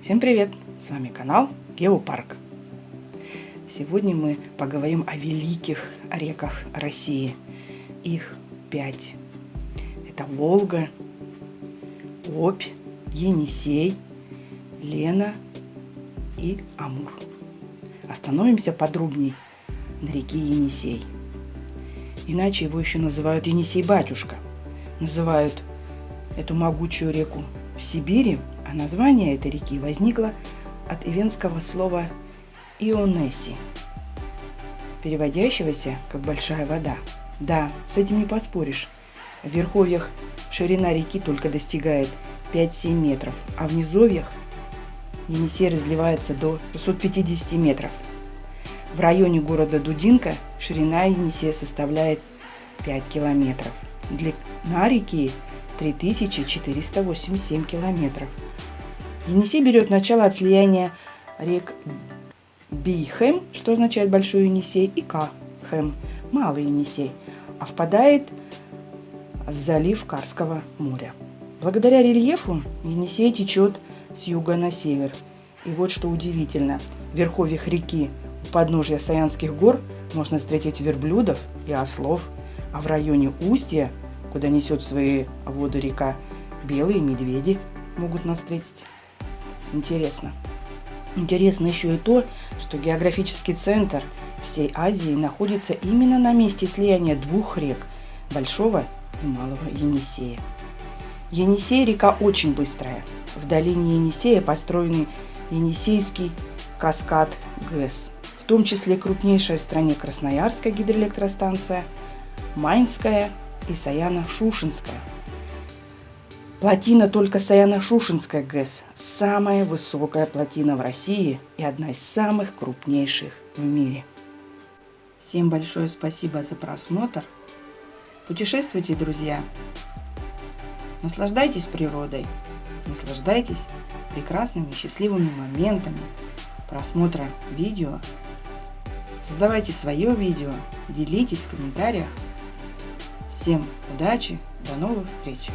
Всем привет! С вами канал Геопарк. Сегодня мы поговорим о великих реках России. Их пять. Это Волга, Обь, Енисей, Лена и Амур. Остановимся подробней на реке Енисей. Иначе его еще называют Енисей-батюшка. Называют эту могучую реку в Сибири – название этой реки возникло от ивенского слова «ионеси», переводящегося как «большая вода». Да, с этим не поспоришь. В верховьях ширина реки только достигает 5-7 метров, а в низовьях Енисей разливается до 650 метров. В районе города Дудинка ширина Енисея составляет 5 километров. Длина реки 3487 километров – Енисей берет начало от рек Бийхэм, что означает Большой Енисей, и Кахэм, Малый Енисей, а впадает в залив Карского моря. Благодаря рельефу Енисей течет с юга на север. И вот что удивительно, в верховьях реки у подножия Саянских гор можно встретить верблюдов и ослов, а в районе устья, куда несет свои воды река, белые медведи могут нас встретить. Интересно. Интересно еще и то, что географический центр всей Азии находится именно на месте слияния двух рек – Большого и Малого Енисея. Енисей – река очень быстрая. В долине Енисея построены Енисейский каскад ГЭС, в том числе крупнейшая в стране Красноярская гидроэлектростанция, Майнская и Саяно-Шушинская – Плотина только Саяно-Шушинская ГЭС – самая высокая плотина в России и одна из самых крупнейших в мире. Всем большое спасибо за просмотр. Путешествуйте, друзья. Наслаждайтесь природой. Наслаждайтесь прекрасными счастливыми моментами просмотра видео. Создавайте свое видео, делитесь в комментариях. Всем удачи, до новых встреч!